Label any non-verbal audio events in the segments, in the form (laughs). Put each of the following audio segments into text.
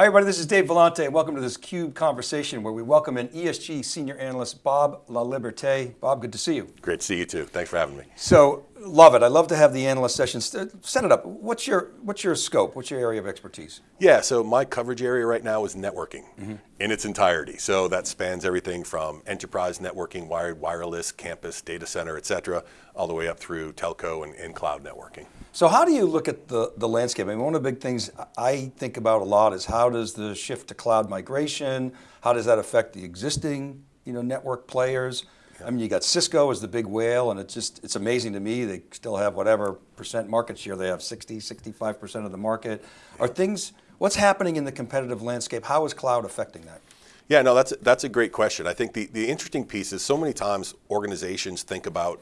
Hi everybody, this is Dave Vellante. Welcome to this CUBE conversation where we welcome in ESG Senior Analyst, Bob LaLiberte. Bob, good to see you. Great to see you too. Thanks for having me. So, love it. I love to have the analyst sessions. Set it up. What's your, what's your scope? What's your area of expertise? Yeah, so my coverage area right now is networking mm -hmm. in its entirety. So that spans everything from enterprise networking, wired, wireless, campus, data center, et cetera, all the way up through telco and, and cloud networking. So how do you look at the, the landscape? I mean, one of the big things I think about a lot is how does the shift to cloud migration, how does that affect the existing you know, network players? I mean, you got Cisco as the big whale and it's just, it's amazing to me. They still have whatever percent market share. They have 60, 65% of the market. Are things, what's happening in the competitive landscape? How is cloud affecting that? Yeah, no, that's, that's a great question. I think the, the interesting piece is so many times organizations think about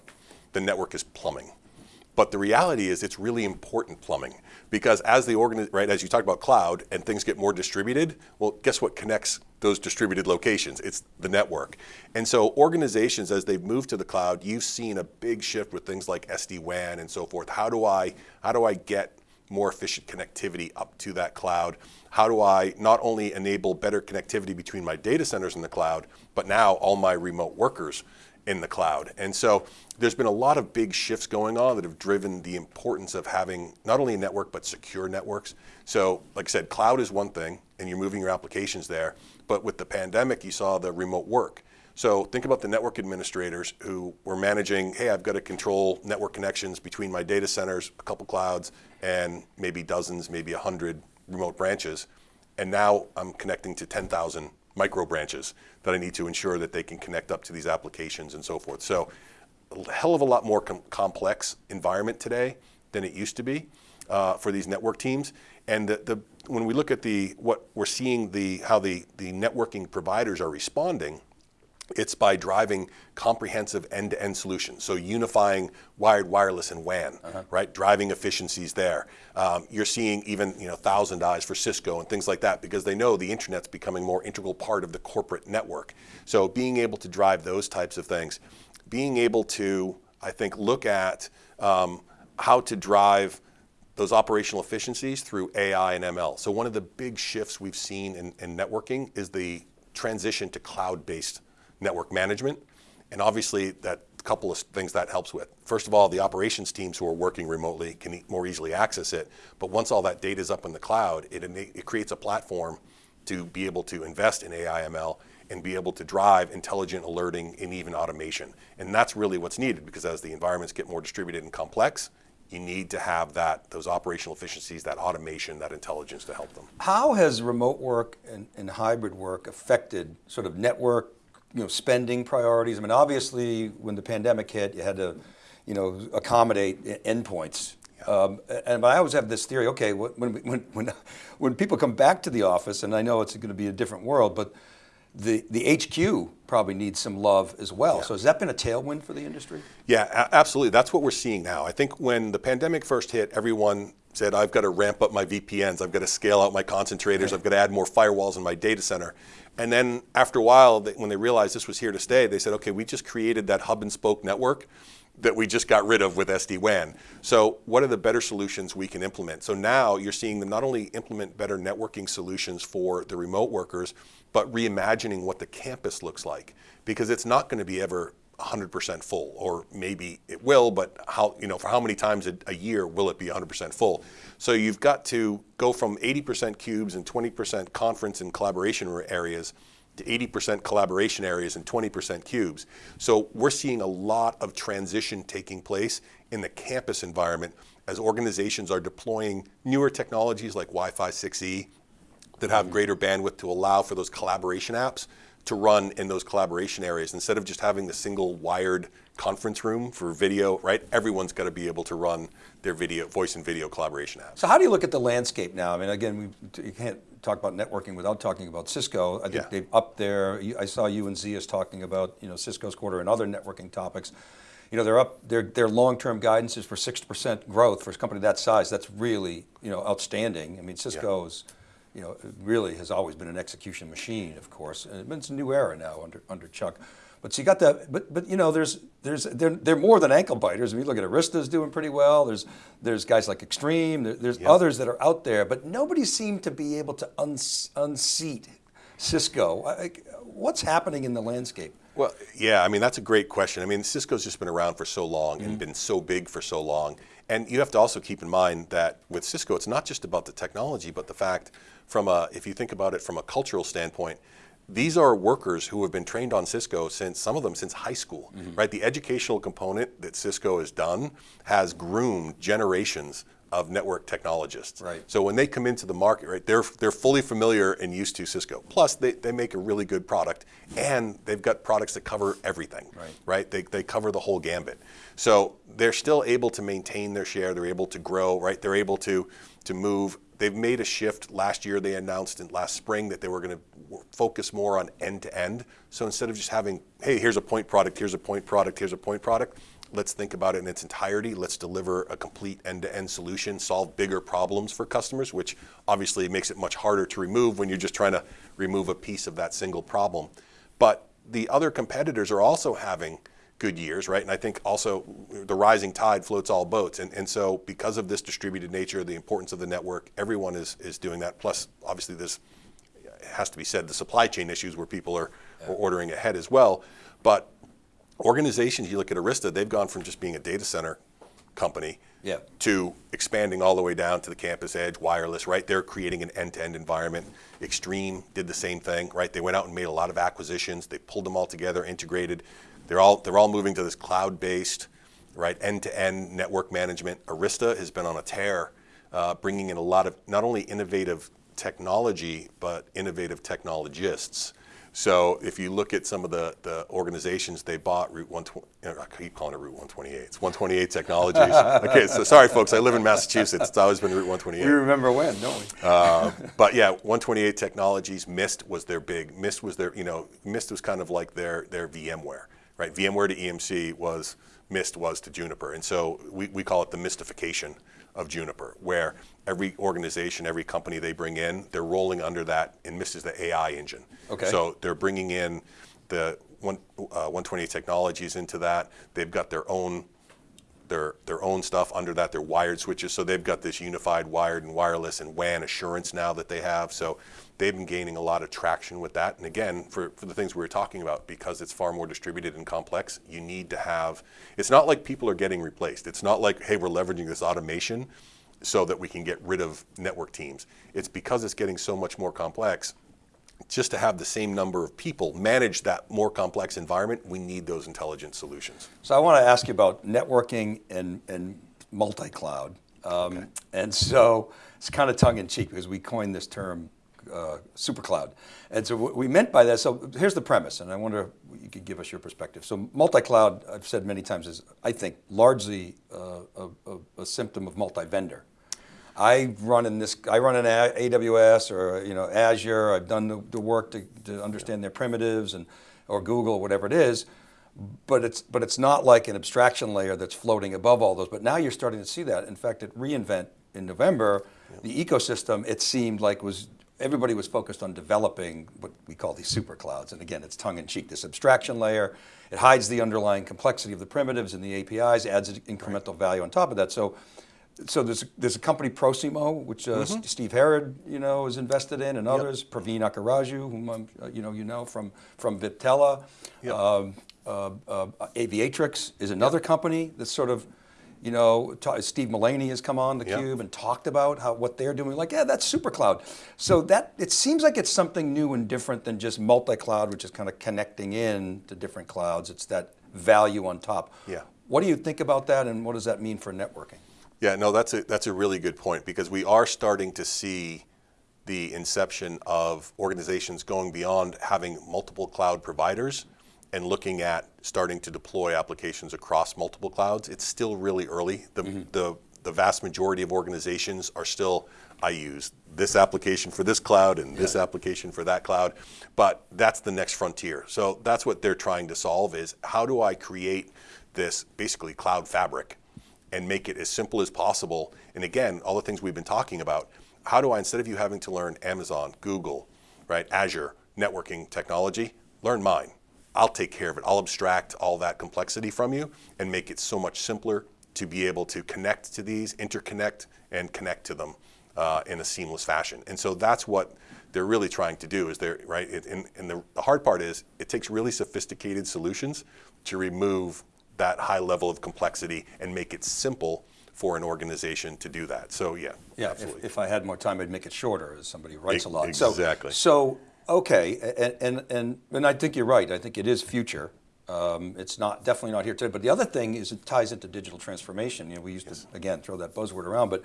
the network as plumbing. But the reality is it's really important plumbing because as the organ, right, as you talked about cloud and things get more distributed, well, guess what connects those distributed locations? It's the network. And so organizations, as they've moved to the cloud, you've seen a big shift with things like SD-WAN and so forth. How do I, how do I get more efficient connectivity up to that cloud? How do I not only enable better connectivity between my data centers in the cloud, but now all my remote workers in the cloud. And so there's been a lot of big shifts going on that have driven the importance of having not only a network, but secure networks. So like I said, cloud is one thing and you're moving your applications there. But with the pandemic, you saw the remote work. So think about the network administrators who were managing, hey, I've got to control network connections between my data centers, a couple clouds, and maybe dozens, maybe a hundred remote branches. And now I'm connecting to 10,000 micro branches that I need to ensure that they can connect up to these applications and so forth. So a hell of a lot more com complex environment today than it used to be uh, for these network teams. And the, the, when we look at the what we're seeing the how the the networking providers are responding, it's by driving comprehensive end-to-end solutions. So unifying wired, wireless, and WAN, uh -huh. right? Driving efficiencies there. Um, you're seeing even you know ThousandEyes for Cisco and things like that because they know the internet's becoming more integral part of the corporate network. So being able to drive those types of things, being able to, I think, look at um, how to drive those operational efficiencies through AI and ML. So one of the big shifts we've seen in, in networking is the transition to cloud-based network management. And obviously that couple of things that helps with. First of all, the operations teams who are working remotely can more easily access it. But once all that data is up in the cloud, it, it creates a platform to be able to invest in AI ML and be able to drive intelligent alerting and even automation. And that's really what's needed because as the environments get more distributed and complex, you need to have that, those operational efficiencies, that automation, that intelligence to help them. How has remote work and, and hybrid work affected sort of network you know, spending priorities? I mean, obviously when the pandemic hit, you had to, you know, accommodate endpoints. Um, and I always have this theory, okay, when, when, when, (laughs) when people come back to the office, and I know it's going to be a different world, but the, the HQ probably needs some love as well. Yeah. So has that been a tailwind for the industry? Yeah, absolutely. That's what we're seeing now. I think when the pandemic first hit, everyone said, I've got to ramp up my VPNs, I've got to scale out my concentrators, right. I've got to add more firewalls in my data center. And then after a while, when they realized this was here to stay, they said, okay, we just created that hub and spoke network that we just got rid of with SD-WAN. So what are the better solutions we can implement? So now you're seeing them not only implement better networking solutions for the remote workers, but reimagining what the campus looks like. Because it's not going to be ever 100% full, or maybe it will, but how, you know, for how many times a, a year will it be 100% full? So you've got to go from 80% cubes and 20% conference and collaboration areas to 80% collaboration areas and 20% cubes. So we're seeing a lot of transition taking place in the campus environment as organizations are deploying newer technologies like Wi-Fi 6E that have mm-hmm. greater bandwidth to allow for those collaboration apps to run in those collaboration areas. Instead of just having the single wired conference room for video, right? Everyone's got to be able to run their video, voice and video collaboration apps. So how do you look at the landscape now? I mean, again, we, you can't talk about networking without talking about Cisco. I think yeah. they've up there, I saw you and Zeus talking about you know, Cisco's quarter and other networking topics. You know, they're up, their, their long-term guidance is for 6% growth for a company that size. That's really, you know, outstanding. I mean, Cisco's, yeah you know, really has always been an execution machine, of course, and it's a new era now under, under Chuck. But so you got that, but but you know, there's there's they're, they're more than ankle biters. If you look at Arista's doing pretty well. There's there's guys like Extreme. There, there's others that are out there, but nobody seemed to be able to uns, unseat Cisco. Like, what's happening in the landscape? Well, yeah, I mean, that's a great question. I mean, Cisco's just been around for so long and mm-hmm. been so big for so long. And you have to also keep in mind that with Cisco, it's not just about the technology, but the fact from a, if you think about it from a cultural standpoint, these are workers who have been trained on Cisco since, some of them since high school, mm-hmm. right? The educational component that Cisco has done has groomed generations of network technologists. Right. So when they come into the market, right, they're they're fully familiar and used to Cisco. Plus, they, they make a really good product, and they've got products that cover everything. Right. Right. They, they cover the whole gambit. So they're still able to maintain their share. They're able to grow. Right. They're able to to move. They've made a shift. Last year, they announced in last spring that they were going to focus more on end to end. So instead of just having, hey, here's a point product, here's a point product, here's a point product, let's think about it in its entirety. Let's deliver a complete end-to-end solution, solve bigger problems for customers, which obviously makes it much harder to remove when you're just trying to remove a piece of that single problem. But the other competitors are also having good years, right? And I think also the rising tide floats all boats. And, and so because of this distributed nature, the importance of the network, everyone is, is doing that. Plus, obviously, this has to be said, the supply chain issues where people are, are ordering ahead as well. But organizations, you look at Arista, they've gone from just being a data center company Yeah. to expanding all the way down to the campus edge, wireless, right? They're creating an end-to-end environment. Extreme did the same thing, right? They went out and made a lot of acquisitions. They pulled them all together, integrated. They're all they're all moving to this cloud-based, right, end-to-end network management. Arista has been on a tear, uh, bringing in a lot of not only innovative technology but innovative technologists. So if you look at some of the, the organizations they bought, Route 120, I keep calling it Route 128. It's 128 Technologies. (laughs) okay, so sorry folks, I live in Massachusetts. It's always been Route 128. We remember when, don't we? Uh, but yeah, 128 Technologies, Mist was their big. Mist was their, you know, Mist was kind of like their their VMware, right? VMware to EMC was Mist was to Juniper, and so we, we call it the mystification of Juniper, where every organization, every company they bring in, they're rolling under that, and Mist is the AI engine. Okay. So they're bringing in the one, uh, 128 Technologies into that. They've got their own their their own stuff under that. Their wired switches, so they've got this unified wired and wireless and WAN assurance now that they have. So they've been gaining a lot of traction with that. And again, for, for the things we were talking about, because it's far more distributed and complex, you need to have. It's not like people are getting replaced. It's not like hey, we're leveraging this automation so that we can get rid of network teams. It's because it's getting so much more complex just to have the same number of people manage that more complex environment, we need those intelligent solutions. So I want to ask you about networking and, and multi-cloud. Um, And so it's kind of tongue in cheek because we coined this term uh, super cloud. And so what we meant by that, so here's the premise, and I wonder if you could give us your perspective. So multi-cloud, I've said many times, is I think largely uh, a, a, a symptom of multi-vendor. I run in this, I run in AWS or you know Azure. I've done the, the work to, to understand their primitives and or Google, or whatever it is. But it's but it's not like an abstraction layer that's floating above all those. But now you're starting to see that. In fact, at reInvent in November, the ecosystem it seemed like was everybody was focused on developing what we call these super clouds. And again, it's tongue in cheek. This abstraction layer, it hides the underlying complexity of the primitives and the APIs, adds incremental value on top of that. So so there's there's a company Prosimo, which uh, Mm-hmm. Steve Herrod, you know, is invested in, and others. Praveen Akkaraju, whom I'm, uh, you know you know from from Viptela. Yep. Um, uh, uh, Aviatrix is another company that's sort of, you know, Steve Mullaney has come on the Yep. Cube and talked about how what they're doing. Like, yeah, that's super cloud. So that it seems like it's something new and different than just multi-cloud, which is kind of connecting in to different clouds. It's that value on top. Yeah. What do you think about that, and what does that mean for networking? Yeah, no, that's a that's a really good point because we are starting to see the inception of organizations going beyond having multiple cloud providers and looking at starting to deploy applications across multiple clouds. It's still really early. The mm-hmm. the the vast majority of organizations are still I use this application for this cloud and this application for that cloud, but that's the next frontier. So that's what they're trying to solve is how do I create this basically cloud fabric and make it as simple as possible. And again, all the things we've been talking about, how do I, instead of you having to learn Amazon, Google, right, Azure, networking technology, learn mine. I'll take care of it. I'll abstract all that complexity from you and make it so much simpler to be able to connect to these, interconnect, and connect to them uh, in a seamless fashion. And so that's what they're really trying to do. Is they're right. It, and and the, the hard part is it takes really sophisticated solutions to remove that high level of complexity and make it simple for an organization to do that. So yeah, Yeah, if, if I had more time, I'd make it shorter, as somebody writes a E- lot. So- exactly. So, okay, and, and, and, and I think you're right, I think it is future. Um, it's not, definitely not here today, but the other thing is it ties into digital transformation. You know, we used to, again, throw that buzzword around, but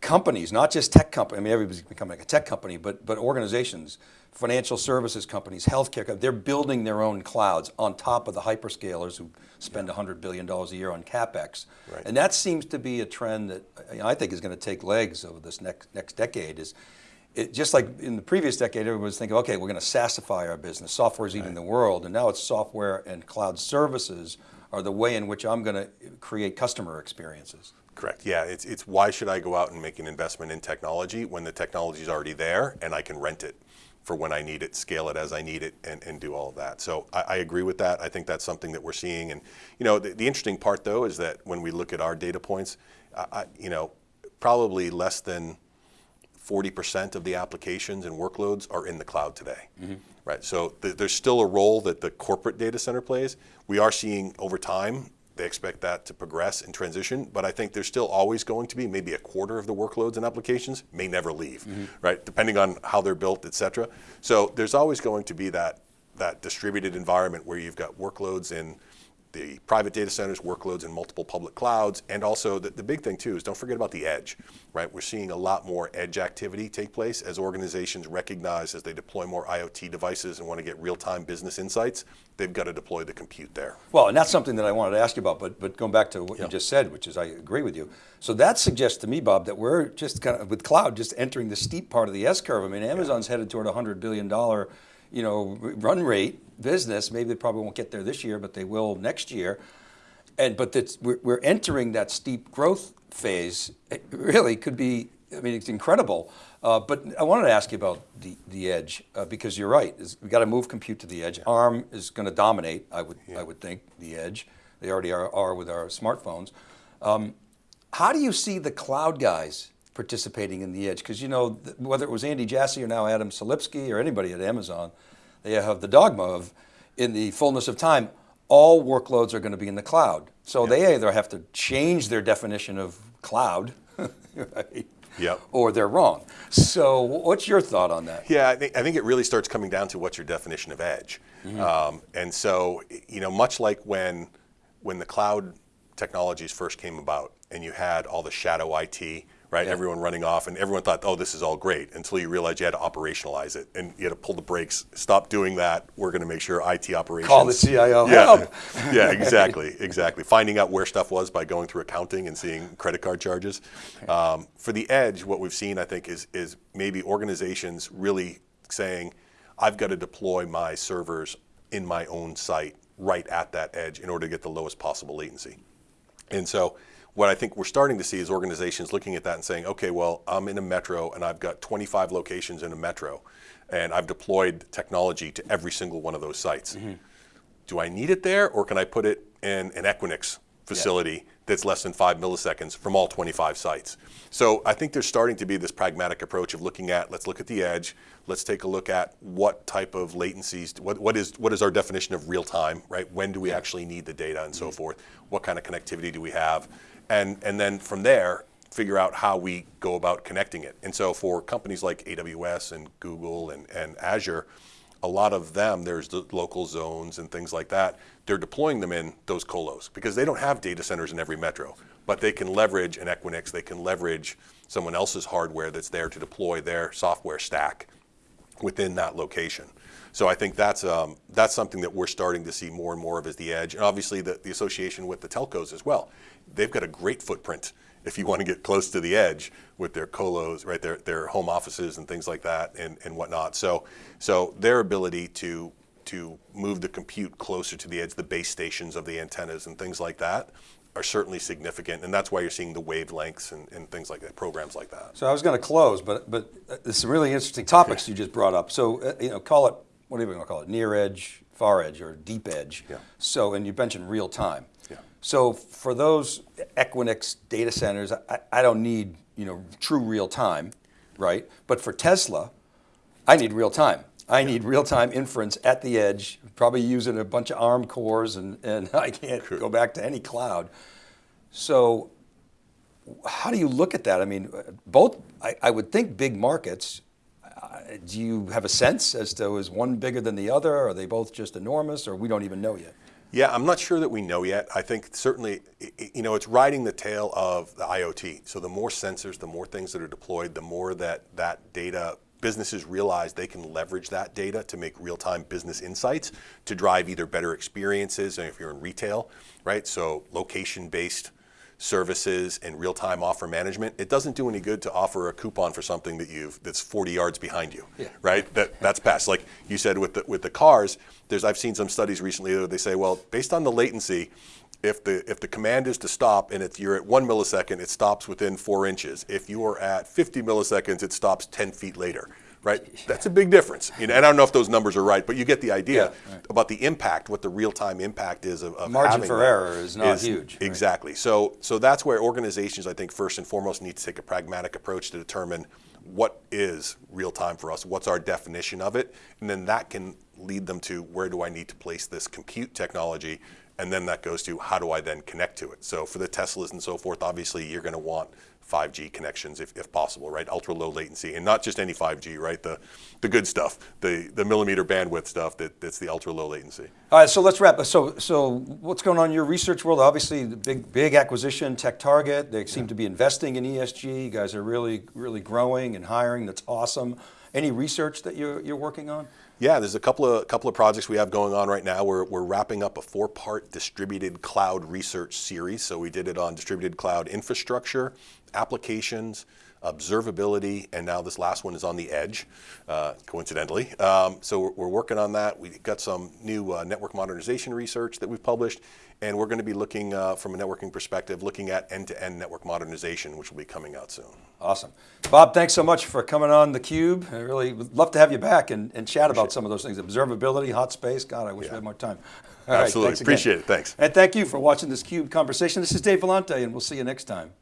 companies, not just tech companies, I mean, everybody's becoming like a tech company, but, but organizations, financial services companies, healthcare, co- they're building their own clouds on top of the hyperscalers who spend $100 billion a year on CapEx. Right. And that seems to be a trend that I think is going to take legs over this next, next decade is, it, just like in the previous decade, everyone was thinking, okay, we're going to SaaSify our business. Software is eating the world. And now it's software and cloud services are the way in which I'm going to create customer experiences. Correct. Yeah, it's, it's why should I go out and make an investment in technology when the technology is already there and I can rent it for when I need it, scale it as I need it, and, and do all of that. So I, I agree with that. I think that's something that we're seeing. And you know, the, the interesting part though is that when we look at our data points, I, I, you know, probably less than 40% of the applications and workloads are in the cloud today. Mm-hmm. Right. So th- there's still a role that the corporate data center plays. We are seeing over time they expect that to progress and transition, but I think there's still always going to be maybe a quarter of the workloads and applications may never leave, mm-hmm. right? Depending on how they're built, et cetera. So there's always going to be that that distributed environment where you've got workloads in the private data centers, workloads in multiple public clouds, and also the, the big thing too is don't forget about the edge, right? We're seeing a lot more edge activity take place as organizations recognize as they deploy more IoT devices and want to get real-time business insights, they've got to deploy the compute there. Well, and that's something that I wanted to ask you about, but, but going back to what you just said, which is I agree with you. So that suggests to me, Bob, that we're just kind of, with cloud, just entering the steep part of the S curve. I mean, Amazon's headed toward a $100 billion, you know, run rate business. Maybe they probably won't get there this year, but they will next year. And, but that's, we're, we're entering that steep growth phase. It really could be, I mean, it's incredible. Uh, but I wanted to ask you about the, the edge, uh, because you're right. is we got to move compute to the edge. ARM is going to dominate, I would, I would think, the edge. They already are, are with our smartphones. Um, how do you see the cloud guys participating in the edge? Because you know, whether it was Andy Jassy or now Adam Selipsky or anybody at Amazon, they have the dogma of, in the fullness of time, all workloads are going to be in the cloud. So they either have to change their definition of cloud, (laughs) right? Yep. or they're wrong. So what's your thought on that? Yeah, I think, I think it really starts coming down to what's your definition of edge. Um, and so, you know, much like when, when the cloud technologies first came about and you had all the shadow IT, right? Everyone running off and everyone thought, oh, this is all great until you realized you had to operationalize it and you had to pull the brakes, stop doing that. We're going to make sure IT operations. Call the CIO, Yeah, (laughs) yeah, exactly, (laughs) exactly. Finding out where stuff was by going through accounting and seeing credit card charges. Um, for the edge, what we've seen, I think, is is maybe organizations really saying, "I've got to deploy my servers in my own site right at that edge in order to get the lowest possible latency." And so, what I think we're starting to see is organizations looking at that and saying, okay, well, I'm in a metro and I've got 25 locations in a metro, and I've deployed technology to every single one of those sites. Mm-hmm. Do I need it there, or can I put it in an Equinix facility that's less than five milliseconds from all 25 sites? So I think there's starting to be this pragmatic approach of looking at, let's look at the edge, let's take a look at what type of latencies, what, what is what is our definition of real time, right? When do we actually need the data and so mm-hmm. forth? What kind of connectivity do we have? And, and then from there, figure out how we go about connecting it. And so for companies like AWS and Google and, and Azure, a lot of them, there's the local zones and things like that. They're deploying them in those colos because they don't have data centers in every metro, but they can leverage an Equinix, they can leverage someone else's hardware that's there to deploy their software stack within that location. So I think that's um, that's something that we're starting to see more and more of as the edge, and obviously the, the association with the telcos as well. They've got a great footprint if you want to get close to the edge with their colos, right? Their their home offices and things like that, and, and whatnot. So so their ability to to move the compute closer to the edge, the base stations of the antennas and things like that, are certainly significant, and that's why you're seeing the wavelengths and, and things like that, programs like that. So I was going to close, but but uh, there's some really interesting topics you just brought up. So uh, you know, call it what do you want to call it? Near edge, far edge or deep edge. Yeah. So, and you mentioned real time. Yeah. So for those Equinix data centers, I, I don't need you know true real time, right? But for Tesla, I need real time. I need real time inference at the edge, probably using a bunch of ARM cores, and, and (laughs) I can't go back to any cloud. So how do you look at that? I mean, both, I, I would think big markets. Uh, do you have a sense as to is one bigger than the other? or Are they both just enormous, or we don't even know yet? Yeah, I'm not sure that we know yet. I think certainly, you know, it's riding the tail of the IoT. So the more sensors, the more things that are deployed, the more that that data businesses realize they can leverage that data to make real-time business insights to drive either better experiences, and if you're in retail, right? So location-based services and real-time offer management. It doesn't do any good to offer a coupon for something that you've that's 40 yards behind you, Yeah. right? That that's past. Like you said with the with the cars, there's I've seen some studies recently that they say, well, based on the latency, if the if the command is to stop and if you're at one millisecond, it stops within four inches. If you are at 50 milliseconds, it stops 10 feet later. Right, that's a big difference. You know, and I don't know if those numbers are right, but you get the idea Yeah, right. about the impact, what the real-time impact is of, of Margin having for error is not huge, right. Exactly. So, so that's where organizations, I think, first and foremost, need to take a pragmatic approach to determine what is real time for us, what's our definition of it, and then that can lead them to where do I need to place this compute technology, and then that goes to how do I then connect to it. So, for the Teslas and so forth, obviously, you're going to want 5G connections if, if possible, right? Ultra low latency, and not just any 5G, right? The the good stuff, the the millimeter bandwidth stuff that, that's the ultra low latency. All right, so let's wrap. So, so what's going on in your research world? Obviously, the big, big acquisition, TechTarget. They seem to be investing in ESG. You guys are really, really growing and hiring. That's awesome. Any research that you're, you're working on? Yeah, there's a couple of couple of projects we have going on right now. We're, we're wrapping up a four-part distributed cloud research series. So we did it on distributed cloud infrastructure, applications, observability, and now this last one is on the edge, uh, coincidentally. Um, so we're, we're working on that. We've got some new uh, network modernization research that we've published, and we're going to be looking uh, from a networking perspective, looking at end-to-end network modernization, which will be coming out soon. Awesome. Bob, thanks so much for coming on theCUBE. I really would love to have you back and, and chat about some of those things. Observability, hot space, God, I wish we had more time. (laughs) All right, Absolutely. thanks again. Appreciate it. Thanks. And thank you for watching this CUBE conversation. This is Dave Vellante, and we'll see you next time.